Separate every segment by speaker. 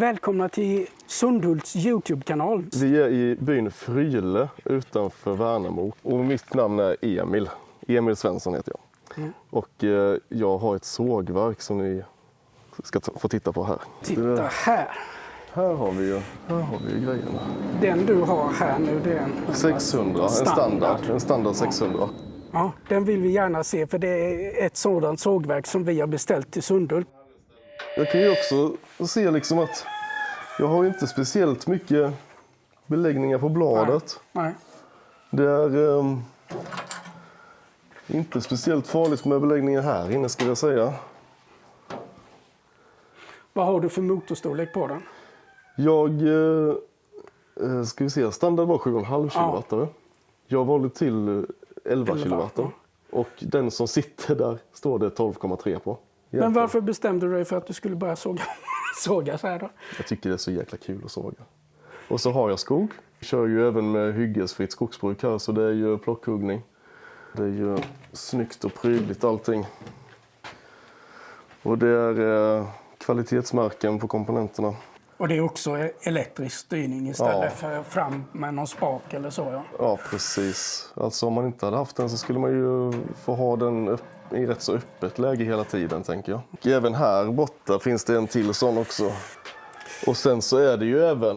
Speaker 1: välkomna till Sundhults Youtube-kanal.
Speaker 2: Vi är i byn Fryle utanför Värnamo och mitt namn är Emil. Emil Svensson heter jag.
Speaker 1: Mm.
Speaker 2: Och eh, jag har ett sågverk som ni ska få titta på här.
Speaker 1: Titta här.
Speaker 2: Här har vi ju här har vi ju grejerna.
Speaker 1: Den du har här nu, det är en
Speaker 2: 600, en standard. En standard 600.
Speaker 1: Ja, den vill vi gärna se för det är ett sådant sågverk som vi har beställt till Sundhult.
Speaker 2: Jag kan ju också se liksom att jag har inte speciellt mycket beläggningar på bladet.
Speaker 1: Nej.
Speaker 2: Det är ehm, inte speciellt farligt med beläggningar här inne skulle jag säga.
Speaker 1: Vad har du för motorstorlek på den?
Speaker 2: Jag, eh, eh, ska vi se, standard var 7,5 kW. Jag har valt till eh, 11
Speaker 1: 11,
Speaker 2: kW. Och den som sitter där står det 12,3 på.
Speaker 1: Men varför bestämde du dig för att du skulle börja såga, såga så här då?
Speaker 2: Jag tycker det är så jäkla kul att såga. Och så har jag skog. Jag kör ju även med hyggesfritt skogsbruk här så det är ju plockhuggning. Det är ju snyggt och prydligt allting. Och det är eh, kvalitetsmärken på komponenterna.
Speaker 1: Och det är också elektrisk styrning istället
Speaker 2: Ja.
Speaker 1: för fram med någon spak eller så. Ja.
Speaker 2: Ja, precis. Alltså om man inte hade haft den så skulle man ju få ha den upp, i rätt så öppet läge hela tiden, tänker jag. Och även här borta finns det en till sån också. Och sen så är det ju även,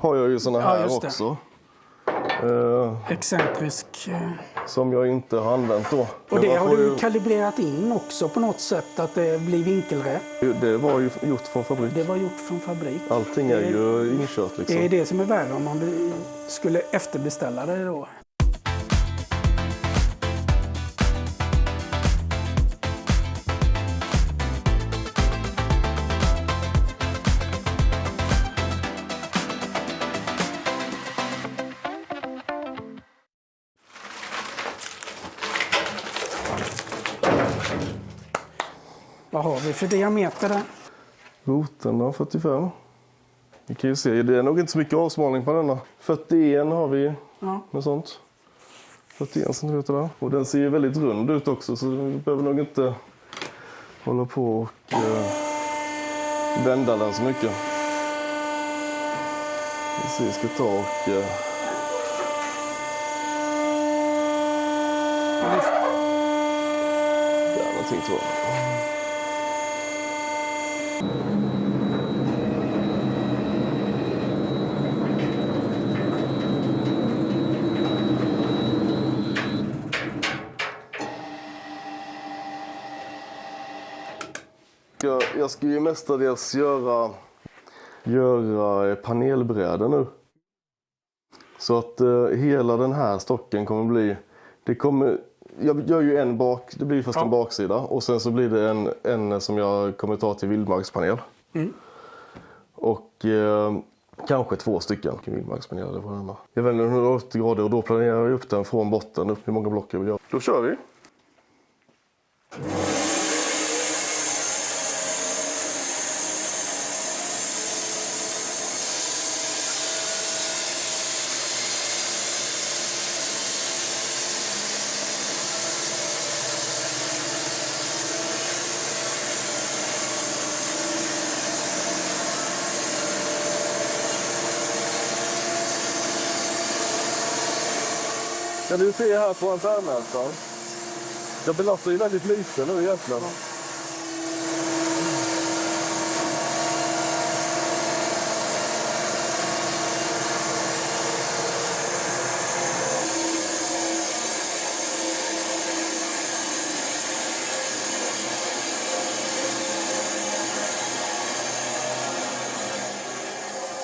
Speaker 2: har jag ju såna
Speaker 1: Ja,
Speaker 2: här
Speaker 1: det.
Speaker 2: också. Eh,
Speaker 1: Excentrisk. eh,
Speaker 2: som jag inte har använt då.
Speaker 1: Och det har du
Speaker 2: ju,
Speaker 1: kalibrerat in också på något sätt att det blir vinkelrätt.
Speaker 2: det var ju gjort från fabrik.
Speaker 1: Det var gjort från fabrik.
Speaker 2: Allting är ju inkört liksom.
Speaker 1: Det är det som är värre om man skulle efterbeställa det då. Vad har vi för diameter där?
Speaker 2: Roten 45. Vi kan ju se, det är nog inte så mycket avsmalning på denna. 41 har vi
Speaker 1: Ja.
Speaker 2: med sånt. 41 centimeter där. Och den ser ju väldigt rund ut också så vi behöver nog inte hålla på och eh, vända den så mycket. Vi ser, ska ta och... Eh, där någonting tror jag. Jag, ska ju mestadels göra, göra eh, panelbrädor nu. Så att eh, hela den här stocken kommer bli, det kommer, jag gör ju en bak, det blir först
Speaker 1: Ja.
Speaker 2: en baksida och sen så blir det en, en som jag kommer ta till vildmarkspanel.
Speaker 1: Mm.
Speaker 2: Och eh, kanske två stycken vildmarkspaneler på denna. Jag vänder 180 grader och då planerar jag upp den från botten upp hur många block jag vill göra. Då kör vi! Kan du se här på ampermätaren? Jag belastar ju väldigt lite nu egentligen.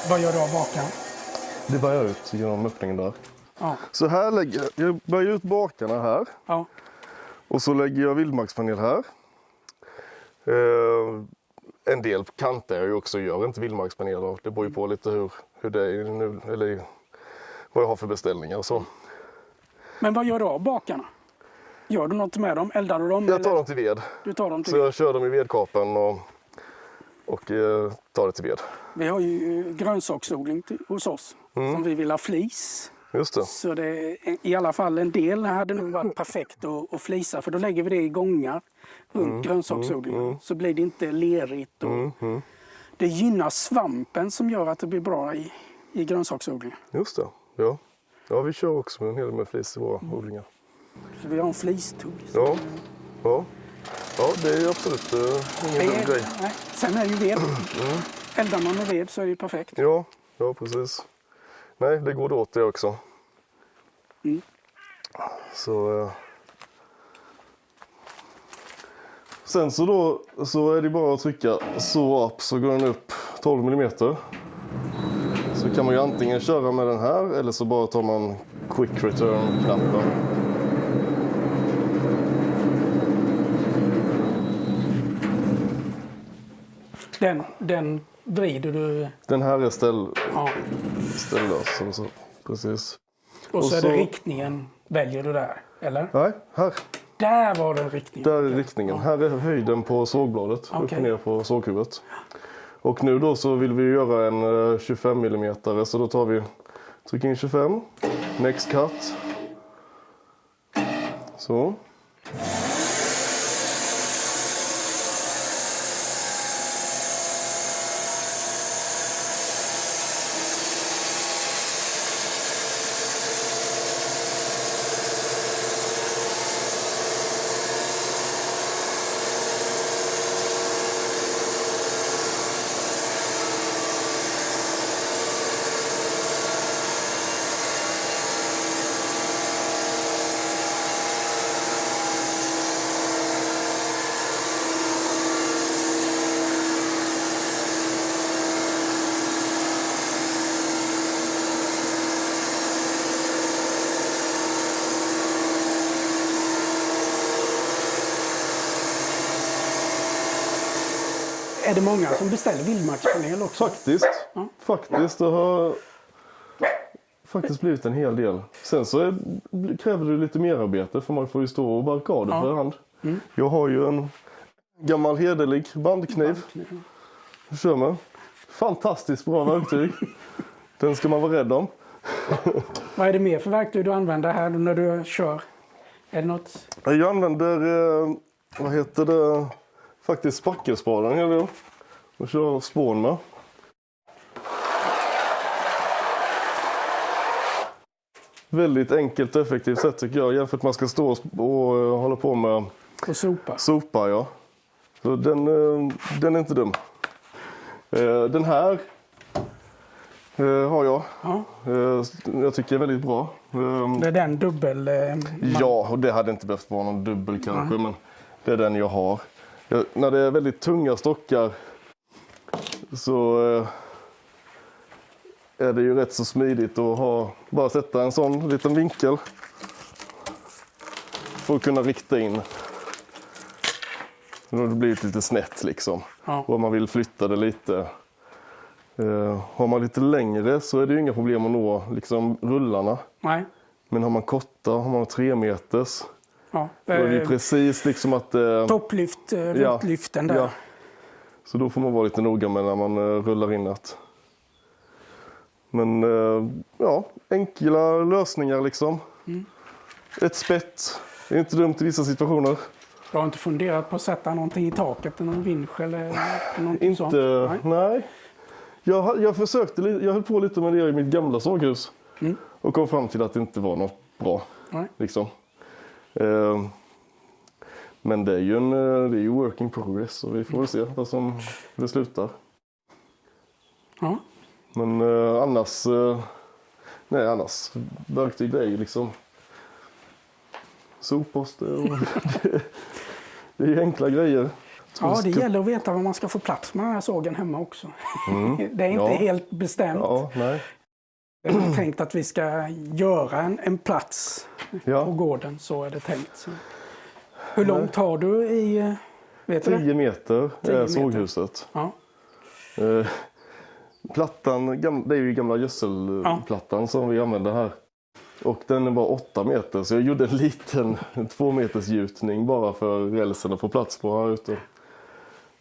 Speaker 1: Vad gör du av bakan?
Speaker 2: Det börjar ut genom öppningen där.
Speaker 1: Ja.
Speaker 2: Så här lägger jag, jag börjar ut bakarna här.
Speaker 1: ja.
Speaker 2: Och så lägger jag vildmarkspanel här. Eh, en del kanter jag ju också, gör inte vildmarkspaneler. Det beror ju på lite hur, hur det är nu, eller vad jag har för beställningar och så.
Speaker 1: Men vad gör du av bakarna? Gör du något med dem? Eldar du dem?
Speaker 2: Jag tar
Speaker 1: eller?
Speaker 2: dem till ved.
Speaker 1: Du tar dem till
Speaker 2: Så jag kör dem i vedkapen och, och eh, tar det till ved.
Speaker 1: Vi har ju eh, grönsaksodling till, hos oss
Speaker 2: Mm.
Speaker 1: som vi vill ha flis.
Speaker 2: Just det.
Speaker 1: Så det i alla fall en del hade nog varit perfekt att, att flisa för då lägger vi det i gångar runt
Speaker 2: Mm,
Speaker 1: grönsaksodlingen. Så blir det inte lerigt och det gynnar svampen som gör att det blir bra i, i grönsaksodlingar.
Speaker 2: Just det. Ja. ja, vi kör också med en hel del med flis i våra
Speaker 1: Mm.
Speaker 2: odlingar.
Speaker 1: Så vi har en flistugg.
Speaker 2: Ja. Ja. ja, det är absolut uh, ingen dum grej.
Speaker 1: nej. Sen är ju ved. Eldar man med ved så är det ju perfekt.
Speaker 2: Ja, ja precis. Nej, det går åt det också.
Speaker 1: Mm.
Speaker 2: Så... eh. Sen så då så är det bara att trycka så upp så går den upp 12 mm. Så kan man ju antingen köra med den här eller så bara tar man quick return-knappen.
Speaker 1: Den, den vrider du.
Speaker 2: Den här är ställ,
Speaker 1: Ja.
Speaker 2: ställlös. och Så. Precis.
Speaker 1: Och så
Speaker 2: Och
Speaker 1: är det
Speaker 2: så-
Speaker 1: riktningen. Väljer du där? Eller?
Speaker 2: Nej, här.
Speaker 1: Där var den riktningen.
Speaker 2: Där är riktningen. Här är höjden på sågbladet. Upp
Speaker 1: Okej.
Speaker 2: och ner på såghuvudet. Och nu då så vill vi göra en eh, 25 mm så då tar vi trycker in 25. Next cut. Så.
Speaker 1: Många som beställer vildmarkspanel också?
Speaker 2: Faktiskt. Faktiskt. Det har faktiskt blivit en hel del. Sen så är, kräver det lite mer arbete för man får ju stå och barka av det
Speaker 1: Ja.
Speaker 2: för hand. Jag har ju en gammal hederlig bandkniv. Jag kör med. Fantastiskt bra verktyg. Den ska man vara rädd om.
Speaker 1: Vad är det mer för verktyg du använder här när du kör? Är det något?
Speaker 2: Jag använder, eh, vad heter det, faktiskt spackelspaden. Och kör spån med. Väldigt enkelt och effektivt sätt tycker jag jämfört med att man ska stå och, eh, hålla på med
Speaker 1: Och sopa?
Speaker 2: sopa. Ja. Så den, eh, den är inte dum. Eh, Den här har jag.
Speaker 1: Ja.
Speaker 2: Jag tycker är väldigt bra. Eh,
Speaker 1: Det är den dubbel... man-
Speaker 2: Ja, och det hade inte behövt vara någon dubbel kanske, men det är den jag har. När det är väldigt tunga stockar så eh, är det ju rätt så smidigt att ha, bara sätta en sån liten vinkel för att kunna rikta in. Då har det blivit lite snett liksom.
Speaker 1: Ja.
Speaker 2: Och om man vill flytta det lite. Eh, har man lite längre så är det ju inga problem att nå liksom, rullarna.
Speaker 1: Nej.
Speaker 2: Men har man korta, har man tre meters,
Speaker 1: Ja.
Speaker 2: då är det ju
Speaker 1: Eh,
Speaker 2: precis liksom att... Eh,
Speaker 1: Topplyft, eh,
Speaker 2: Ja.
Speaker 1: där.
Speaker 2: ja. Så då får man vara lite noga med när man eh, rullar in det. Men eh, ja, enkla lösningar liksom.
Speaker 1: Mm.
Speaker 2: Ett spett är inte dumt i vissa situationer.
Speaker 1: Du har inte funderat på att sätta någonting i taket, någon vinsch eller någonting sånt?
Speaker 2: Inte,
Speaker 1: Nej.
Speaker 2: nej. Jag, jag försökte, jag höll på lite med det i mitt gamla såghus.
Speaker 1: Mm.
Speaker 2: Och kom fram till att det inte var något bra.
Speaker 1: Nej.
Speaker 2: Liksom. Eh, men det är ju en eh, det är ju work in progress och vi får väl se vad som det slutar.
Speaker 1: Ja.
Speaker 2: Men eh, annars, eh, nej annars, verktyg det är ju liksom sopposter och det är ju enkla grejer.
Speaker 1: ja, det gäller att veta var man ska få plats med den här sågen hemma också. det är inte
Speaker 2: Mm. Ja.
Speaker 1: helt bestämt.
Speaker 2: Ja, nej.
Speaker 1: Det är tänkt att vi ska göra en, en plats på
Speaker 2: Ja,
Speaker 1: gården, så är det tänkt. Så. Hur långt har du i... eh, Vet du det?
Speaker 2: 10 meter är
Speaker 1: meter.
Speaker 2: såghuset.
Speaker 1: Ja.
Speaker 2: Eh, Plattan, gam- det är ju gamla gödselplattan som vi använder här. Och den var 8 meter så jag gjorde en liten en två meters gjutning bara för rälsen att få plats på här ute.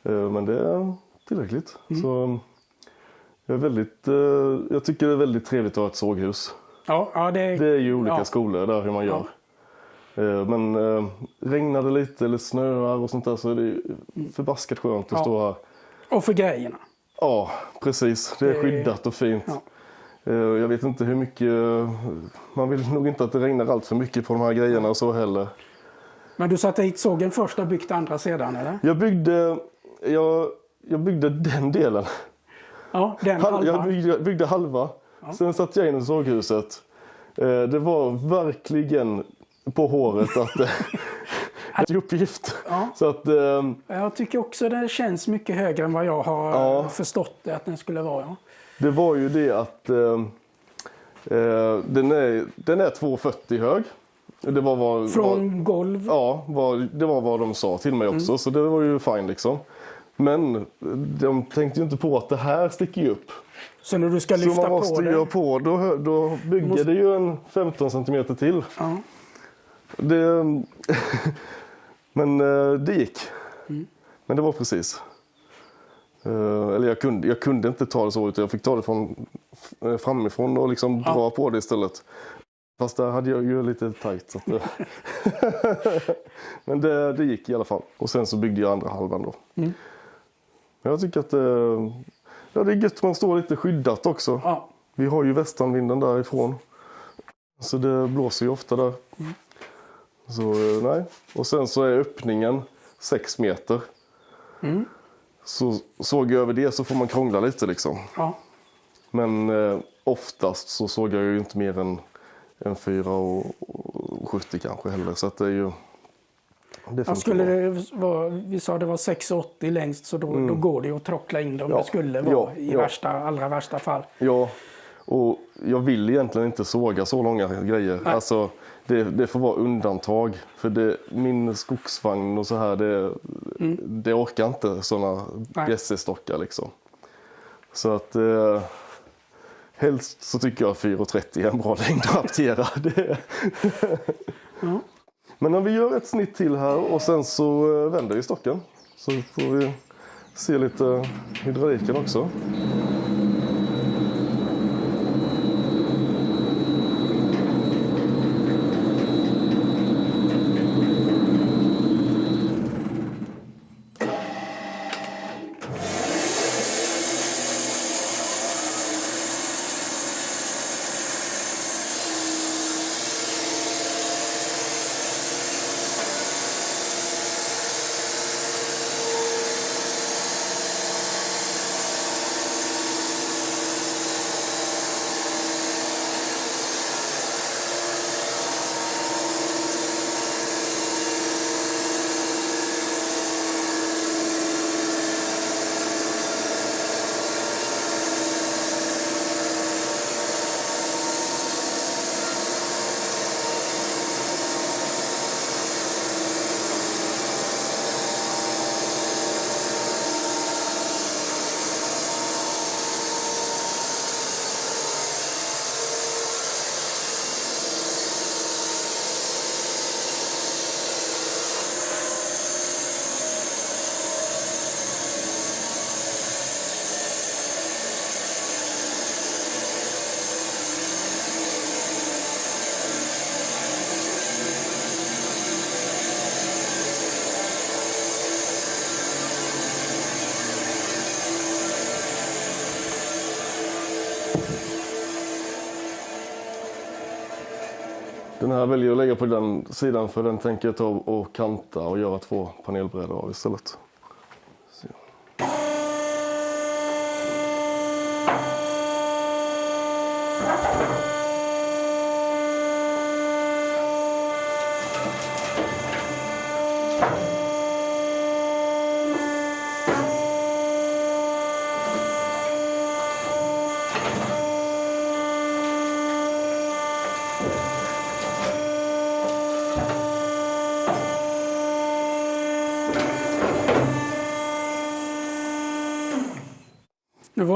Speaker 2: Eh, Men det är tillräckligt. Så jag, är väldigt, eh, jag tycker det är väldigt trevligt att ha ett såghus.
Speaker 1: Ja, ja, det,
Speaker 2: Det är ju olika
Speaker 1: Ja.
Speaker 2: skolor där hur man gör. Eh, Men eh, regnar det lite eller snöar och sånt där så är det ju förbaskat skönt att
Speaker 1: Ja.
Speaker 2: stå här.
Speaker 1: Och för grejerna.
Speaker 2: Ja, precis. Det är skyddat och fint.
Speaker 1: Ja.
Speaker 2: Eh, Jag vet inte hur mycket... Man vill nog inte att det regnar allt för mycket på de här grejerna och så heller.
Speaker 1: Men du satte hit sågen först och byggt andra sedan eller?
Speaker 2: Jag byggde, jag, jag byggde den delen.
Speaker 1: Ja, den
Speaker 2: Hal-
Speaker 1: halva.
Speaker 2: Jag byggde, byggde halva. Sen satte jag in i såghuset. Eh, Det var verkligen på håret att det en uppgift.
Speaker 1: Ja.
Speaker 2: Så att, eh,
Speaker 1: Jag tycker också det känns mycket högre än vad jag har
Speaker 2: Ja.
Speaker 1: förstått det att den skulle vara. Ja.
Speaker 2: det var ju det att eh, eh, den, är, den är 2,40 hög. Det var vad, vad,
Speaker 1: Från golv.
Speaker 2: Ja, vad, det var vad de sa till mig
Speaker 1: Mm.
Speaker 2: också, så det var ju fine liksom. Men de tänkte ju inte på att det här sticker ju upp.
Speaker 1: Så när du ska
Speaker 2: Så
Speaker 1: lyfta
Speaker 2: man måste
Speaker 1: på
Speaker 2: göra
Speaker 1: det.
Speaker 2: på, då, då bygger
Speaker 1: Måste-
Speaker 2: det ju en 15 centimeter till.
Speaker 1: Ja.
Speaker 2: Det, men eh, det gick.
Speaker 1: Mm.
Speaker 2: Men det var precis. Eh, Eller jag kunde, jag kunde inte ta det så, utan jag fick ta det från, eh, framifrån och liksom
Speaker 1: Ja.
Speaker 2: dra på det istället. Fast där hade jag ju lite tajt. Så det... Men det, det gick i alla fall. Och sen så byggde jag andra halvan då.
Speaker 1: Mm.
Speaker 2: Men jag tycker att det, ja, det är gött man står lite skyddat också.
Speaker 1: Ja.
Speaker 2: Vi har ju västanvinden därifrån. Så det blåser ju ofta där. Så nej. Och sen så är öppningen 6 meter.
Speaker 1: Mm.
Speaker 2: Så såg jag över det så får man krångla lite liksom.
Speaker 1: Ja.
Speaker 2: Men eh, oftast så såg jag ju inte mer än, än 4,70 kanske heller. Så att det är ju... Det
Speaker 1: Ja, skulle det vara, vi sa det var 6,80 längst så då, då går det ju att trockla in det om
Speaker 2: Mm. Ja.
Speaker 1: det skulle vara
Speaker 2: Ja,
Speaker 1: i värsta, allra värsta fall.
Speaker 2: Ja, och jag vill egentligen inte såga så långa grejer.
Speaker 1: Nej.
Speaker 2: Alltså, det, det får vara undantag. För det, min skogsvagn och så här, det, det orkar inte sådana
Speaker 1: Mm.
Speaker 2: Bjässestockar liksom. Så att eh, helst så tycker jag 4,30 är en bra längd att hantera. Det.
Speaker 1: Ja.
Speaker 2: Men om vi gör ett snitt till här och sen så eh, vänder vi stocken. Så får vi se lite hydrauliken också. Den här väljer jag att lägga på den sidan för den tänker jag ta och kanta och göra två panelbrädor av istället.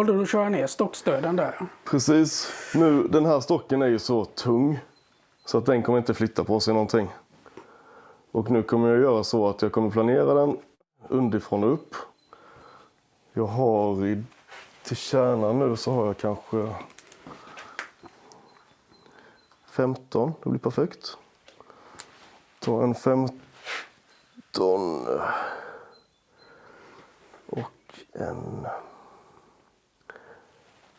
Speaker 1: Valde du att köra ner stockstöden där.
Speaker 2: Precis. Nu, den här stocken är ju så tung så att den kommer inte flytta på sig någonting. Och nu kommer jag göra så att jag kommer planera den underifrån och upp. Jag har i, till kärnan nu så har jag kanske 15, det blir perfekt. Ta en 15 och en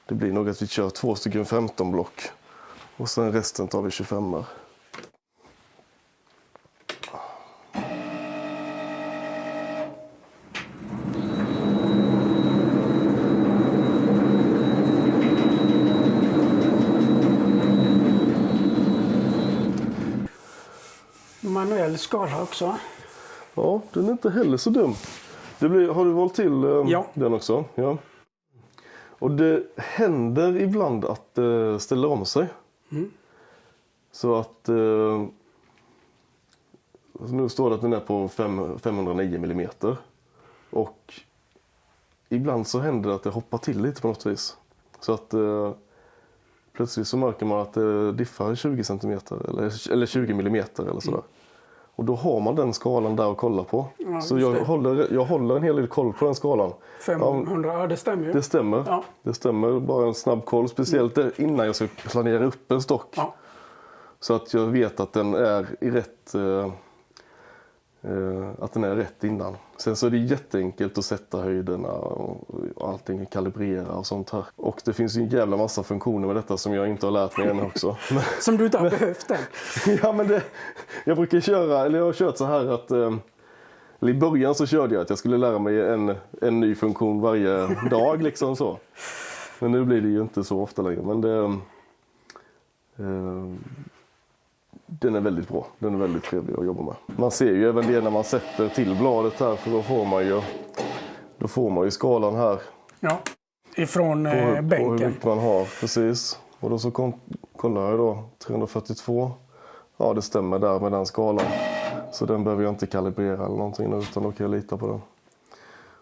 Speaker 2: det blir nog att vi kör två stycken 15 block och sen resten tar vi 25 -ar.
Speaker 1: Manuell skala också.
Speaker 2: Ja, den är inte heller så dum. Det blir, har du valt till eh,
Speaker 1: Ja.
Speaker 2: den också? Ja. Och det händer ibland att det ställer om sig.
Speaker 1: Mm.
Speaker 2: Så att eh, nu står det att den är på fem, 509 millimeter. Och ibland så händer det att det hoppar till lite på något vis. Så att eh, plötsligt så märker man att det diffar 20 centimeter eller, eller 20 millimeter eller sådär. Och då har man den skalan där att kolla på.
Speaker 1: Ja,
Speaker 2: så jag
Speaker 1: det.
Speaker 2: håller, jag håller en hel del koll på den skalan.
Speaker 1: 500, ja, det stämmer ju.
Speaker 2: Det stämmer.
Speaker 1: Ja.
Speaker 2: Det stämmer. Bara en snabb koll. Speciellt där innan jag ska planera upp en stock.
Speaker 1: Ja.
Speaker 2: Så att jag vet att den är i rätt eh, att den är rätt innan. Sen så är det jätteenkelt att sätta höjderna och, och allting kalibrera och sånt här. Och det finns ju en jävla massa funktioner med detta som jag inte har lärt mig än också. Men-
Speaker 1: Som du inte har behövt än.
Speaker 2: ja, men det, jag brukar köra, eller jag har kört så här att eh, I början så körde jag att jag skulle lära mig en, en ny funktion varje dag liksom så. Men nu blir det ju inte så ofta längre. Men det, eh, den är väldigt bra. Den är väldigt trevlig att jobba med. Man ser ju även det när man sätter till bladet här för då får man ju, då får man ju skalan här
Speaker 1: Ja. Ifrån
Speaker 2: på,
Speaker 1: eh,
Speaker 2: hur- på hur
Speaker 1: bänken.
Speaker 2: mycket man har. Precis. Och då så kollar jag då 342. Ja, det stämmer där med den skalan. Så den behöver jag inte kalibrera eller någonting utan då kan jag lita på den.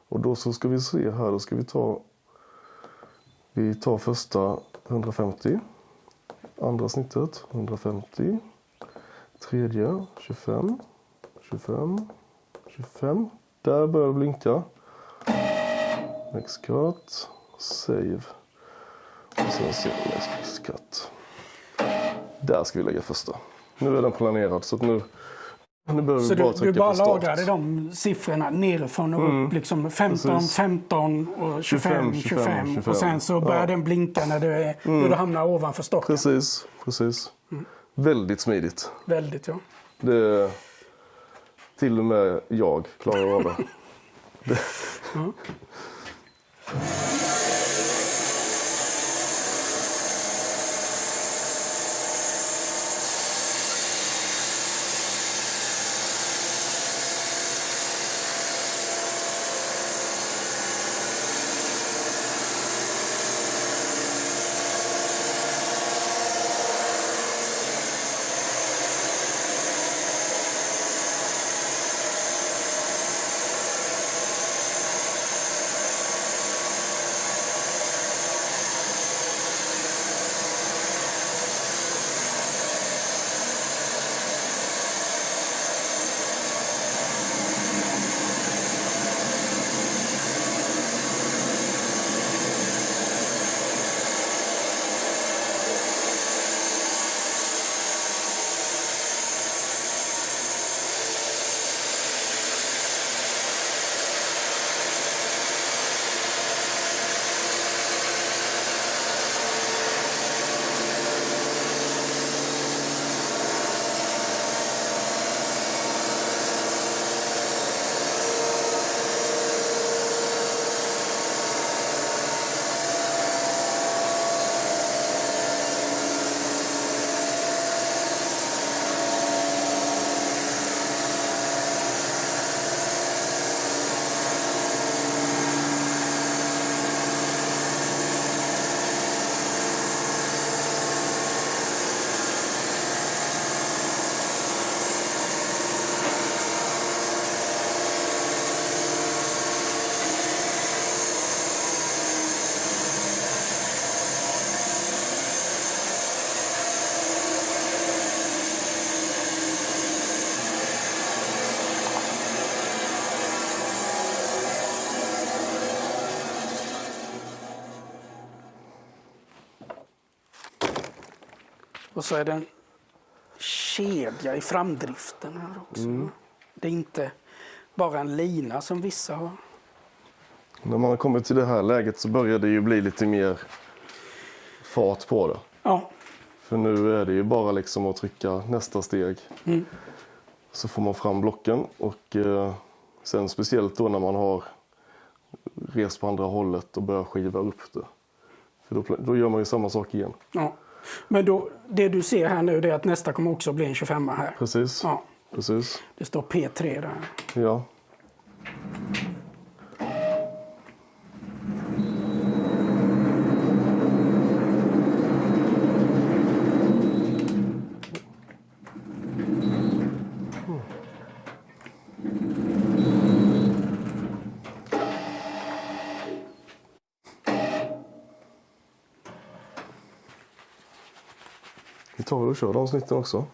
Speaker 2: Och då så ska vi se här, då ska vi ta Vi tar första 150. Andra snittet 150. Tredje 25. 25. 25. Där börjar det blinka. Next cut. Save. Och sen ser vi next cut. Där ska vi lägga första. Nu är den planerad så nu, nu behöver
Speaker 1: Så
Speaker 2: vi bara
Speaker 1: du,
Speaker 2: trycka
Speaker 1: du bara
Speaker 2: på start.
Speaker 1: lagrade de siffrorna nerifrån och
Speaker 2: Mm.
Speaker 1: upp. Liksom 15,
Speaker 2: Precis.
Speaker 1: 15 och 25, 25.
Speaker 2: 25, 25.
Speaker 1: Och sen så börjar
Speaker 2: Ja.
Speaker 1: den blinka när du, är, när du hamnar ovanför stocken.
Speaker 2: Precis, precis. Väldigt smidigt.
Speaker 1: Väldigt ja.
Speaker 2: Det, till och med jag klarar av det. det.
Speaker 1: Och så är det en kedja i framdriften här också.
Speaker 2: Mm.
Speaker 1: Det är inte bara en lina som vissa har.
Speaker 2: När man har kommit till det här läget så börjar det ju bli lite mer fart på det.
Speaker 1: Ja,
Speaker 2: För nu är det ju bara liksom att trycka nästa steg. Så får man fram blocken och eh, sen speciellt då när man har rest på andra hållet och börjar skiva upp det. För då, då gör man ju samma sak igen.
Speaker 1: ja. Men då, det du ser här nu är att nästa kommer också bli en 25 här.
Speaker 2: Precis.
Speaker 1: Ja,
Speaker 2: Precis.
Speaker 1: det står P3 där.
Speaker 2: Ja. Vi avsnitten också.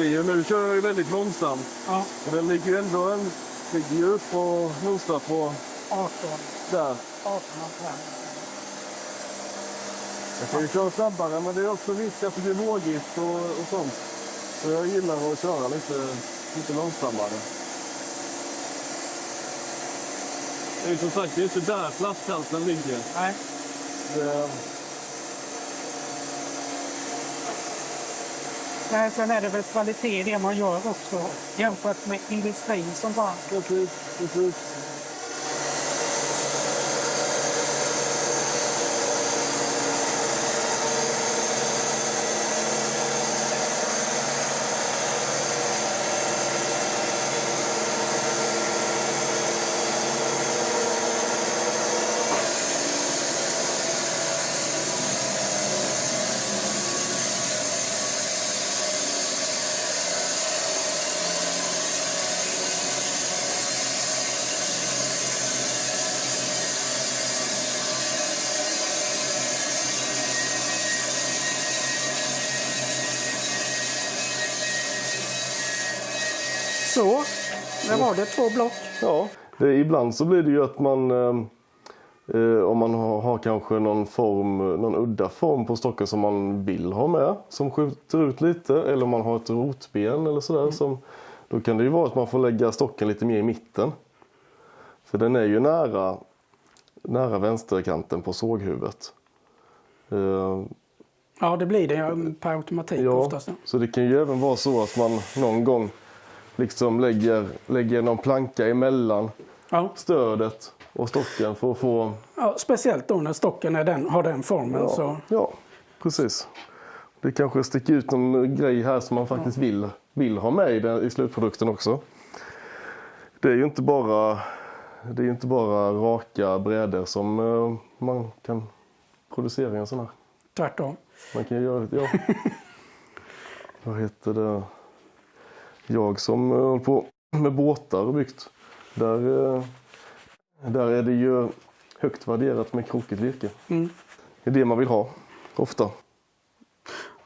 Speaker 3: Ser nu kör jag ju väldigt långsamt.
Speaker 1: Ja,
Speaker 3: Och den ligger ju ändå en, ligger ju upp och nosar på
Speaker 1: 18,
Speaker 3: där.
Speaker 1: 18 ampere.
Speaker 3: Jag kan ju köra snabbare men det är också risk att det blir vågigt och, och sånt. Så jag gillar att köra lite, lite långsammare. Det är ju som sagt, det är inte där flaskhalsen ligger.
Speaker 1: Nej,
Speaker 3: Det,
Speaker 1: Nej, sen är det väl kvalitet i det man gör också jämfört med industrin som bara...
Speaker 3: precis, precis.
Speaker 1: Så, där var det två block.
Speaker 2: Ja, det, ibland så blir det ju att man eh, eh, om man har, har kanske någon form, någon udda form på stocken som man vill ha med som skjuter ut lite eller om man har ett rotben eller sådär som då kan det ju vara att man får lägga stocken lite mer i mitten. För den är ju nära, nära vänsterkanten på såghuvudet. Eh,
Speaker 1: Ja, det blir det per automatik
Speaker 2: Ja,
Speaker 1: oftast.
Speaker 2: så det kan ju även vara så att man någon gång liksom lägger, lägger någon planka emellan
Speaker 1: Ja.
Speaker 2: stödet och stocken för att få...
Speaker 1: Ja, speciellt då när stocken är den, har den formen.
Speaker 2: Ja,
Speaker 1: Så,
Speaker 2: ja precis. Det kanske sticker ut någon grej här som man faktiskt vill, vill ha med i, den, i slutprodukten också. Det är ju inte bara, det är inte bara raka brädor som eh, man kan producera i en sån här.
Speaker 1: tvärtom.
Speaker 2: Man kan göra det, ja. Vad heter det? Jag som eh, håller på med båtar och byggt. Där, eh, där är det ju högt värderat med krokigt virke.
Speaker 1: Mm.
Speaker 2: Det är det man vill ha, ofta.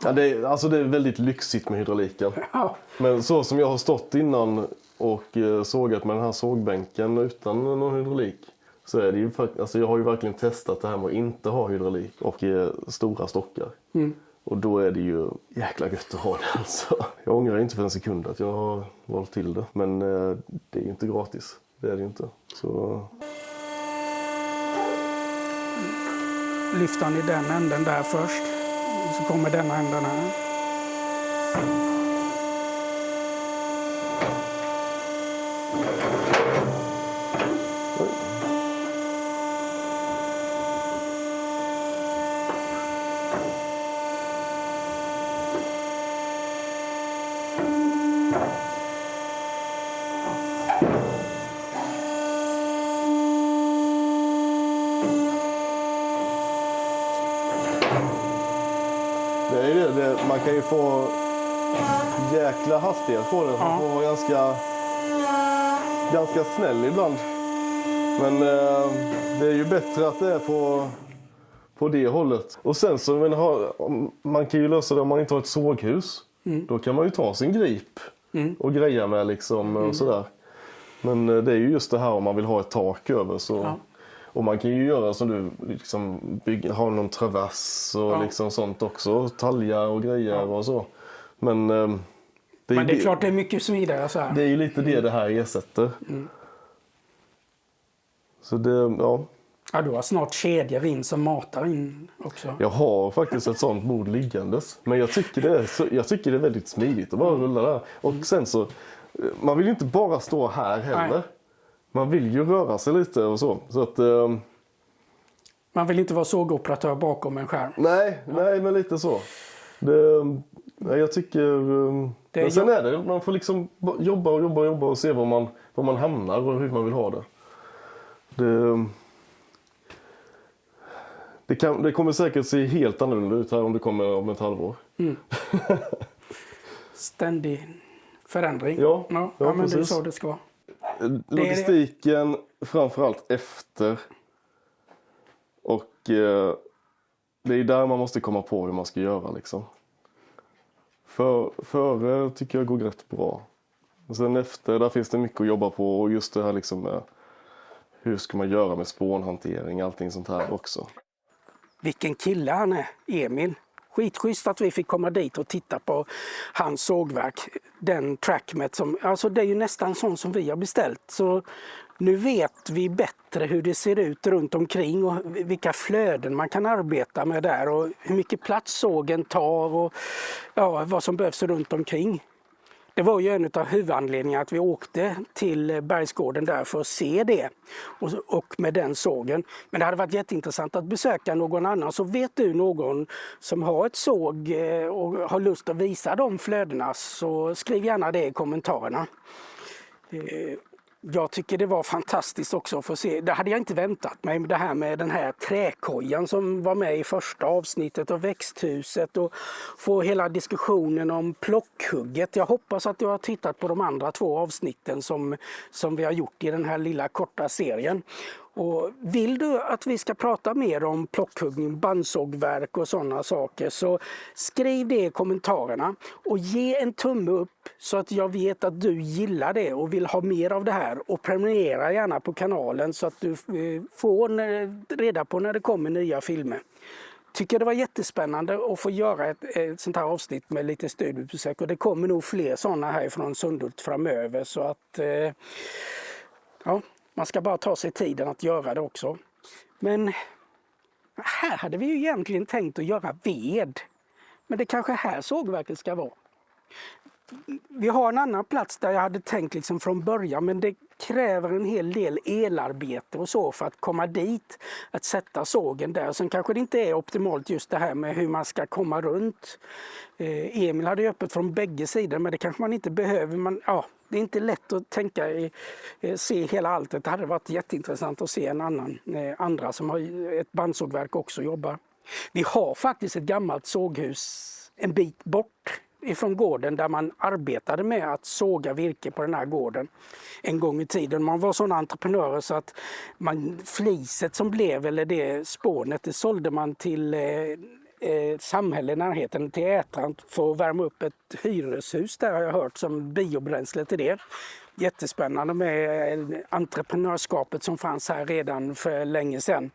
Speaker 2: Ja, det, är, alltså det är väldigt lyxigt med hydrauliken.
Speaker 1: Ja.
Speaker 2: Men så som jag har stått innan och eh, sågat med den här sågbänken utan någon hydraulik. Så är det ju, alltså jag har ju verkligen testat det här med att inte ha hydraulik och stora stockar. Och då är det ju jäkla gött att ha det alltså. Jag ångrar inte för en sekund att jag har valt till det. Men eh, det är ju inte gratis. Det är det ju inte. Så
Speaker 1: Lyfter han i den änden där först. Så kommer denna änden här.
Speaker 2: Ganska snäll ibland. Men eh, det är ju bättre att det är på, på det hållet. Och sen så, men, om- man kan ju lösa det om man inte har ett såghus. Då kan man ju ta sin grip och greja med liksom och sådär. Men eh, det är ju just det här om man vill ha ett tak över så.
Speaker 1: Ja.
Speaker 2: Och man kan ju göra som du, liksom bygga, ha någon travers och
Speaker 1: Ja.
Speaker 2: liksom sånt också. Talja och grejer och så. Men, eh, det,
Speaker 1: Men det är klart det är mycket smidigare så här.
Speaker 2: det är ju lite det det här ersätter. Så det, ja.
Speaker 1: Ja, du har snart kedjor in som matar in också.
Speaker 2: Jag har faktiskt ett sånt bord liggandes. Men jag tycker det är, så, jag tycker det är väldigt smidigt att bara rulla där. Och sen så, man vill ju inte bara stå här heller.
Speaker 1: Nej.
Speaker 2: Man vill ju röra sig lite och så. Så att, eh,
Speaker 1: Man vill inte vara sågoperatör bakom en skärm.
Speaker 2: nej, nej men lite så. Det, jag tycker... eh,
Speaker 1: Det
Speaker 2: men sen är det, man får liksom ba- jobba och jobba och jobba och se var man, var man hamnar och hur man vill ha det. Det, det, kan, det kommer säkert se helt annorlunda ut här om det kommer om ett halvår.
Speaker 1: Ständig förändring.
Speaker 2: Ja,
Speaker 1: ja,
Speaker 2: ja,
Speaker 1: men det är
Speaker 2: precis.
Speaker 1: så det ska vara.
Speaker 2: Logistiken framförallt efter. Och eh, det är där man måste komma på hur man ska göra liksom. För, före tycker jag går rätt bra. Och sen efter, där finns det mycket att jobba på och just det här liksom med hur ska man göra med spånhantering, och allting sånt här också.
Speaker 1: Vilken kille han är, Emil. Skitschysst att vi fick komma dit och titta på hans sågverk. Den trackmet som, alltså det är ju nästan sån som vi har beställt. Så nu vet vi bättre hur det ser ut runt omkring och vilka flöden man kan arbeta med där och hur mycket plats sågen tar och ja, vad som behövs runt omkring. Det var ju en av huvudanledningarna att vi åkte till Bergsgården där för att se det och, med den sågen. Men det hade varit jätteintressant att besöka någon annan. Så vet du någon som har ett såg eh, och har lust att visa de flödena så skriv gärna det i kommentarerna. Eh, jag tycker det var fantastiskt också att få se. Det hade jag inte väntat mig. Det här med den här träkojan som var med i första avsnittet och växthuset och få hela diskussionen om plockhugget. Jag hoppas att du har tittat på de andra två avsnitten som, som vi har gjort i den här lilla korta serien. Och vill du att vi ska prata mer om plockhuggning, bandsågverk och sådana saker så skriv det i kommentarerna och ge en tumme upp så att jag vet att du gillar det och vill ha mer av det här. Och prenumerera gärna på kanalen så att du eh, får reda på när det kommer nya filmer. Tycker det var jättespännande att få göra ett, ett sånt här avsnitt med lite studiebesök. Och det kommer nog fler sådana här från Sundhult framöver. Så att eh, ja, man ska bara ta sig tiden att göra det också. Men här hade vi ju egentligen tänkt att göra ved. Men det kanske här sågverket ska vara. Vi har en annan plats där jag hade tänkt liksom från början men det kräver en hel del elarbete och så för att komma dit. Att sätta sågen där. Sen kanske det inte är optimalt just det här med hur man ska komma runt. Eh, Emil hade ju öppet från bägge sidor men det kanske man inte behöver. Man, ja, det är inte lätt att tänka i, eh, se hela alltet. Det hade varit jätteintressant att se en annan, eh, andra som har ett bandsågverk också jobbar. Vi har faktiskt ett gammalt såghus en bit bort ifrån gården där man arbetade med att såga virke på den här gården en gång i tiden. Man var sådana entreprenörer så att man, fliset som blev, eller det spånet, det sålde man till eh, eh, samhälle i närheten till Ätran för att värma upp ett hyreshus där har jag hört som biobränsle till det. Jättespännande med entreprenörskapet som fanns här redan för länge sedan.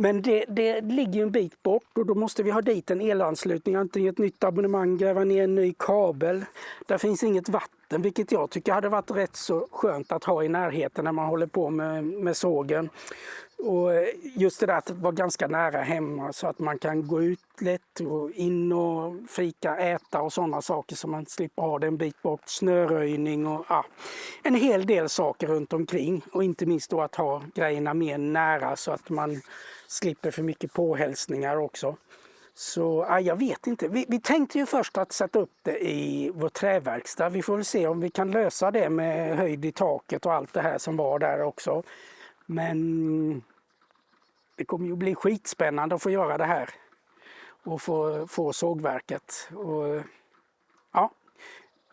Speaker 1: Men det, det ligger en bit bort och då måste vi ha dit en elanslutning, antingen ett nytt abonnemang, gräva ner en ny kabel. Där finns inget vatten, vilket jag tycker hade varit rätt så skönt att ha i närheten när man håller på med, med sågen. Och eh, just det där att vara ganska nära hemma så att man kan gå ut lätt och in och fika, äta och sådana saker så man slipper ha det en bit bort. Snöröjning och ja, en hel del saker runt omkring och inte minst då att ha grejerna mer nära så att man slipper för mycket påhälsningar också. Så ja, jag vet inte. Vi, vi, tänkte ju först att sätta upp det i vår träverkstad. Vi får väl se om vi kan lösa det med höjd i taket och allt det här som var där också. Men det kommer ju bli skitspännande att få göra det här och få, få sågverket. Och, ja.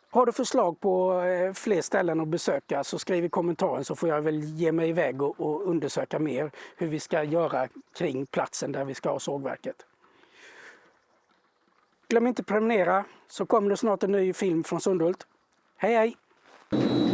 Speaker 1: Har du förslag på eh, fler ställen att besöka så skriv i kommentaren så får jag väl ge mig iväg och, och undersöka mer hur vi ska göra kring platsen där vi ska ha sågverket. Glöm inte prenumerera så kommer det snart en ny film från Sundhult. Hej hej!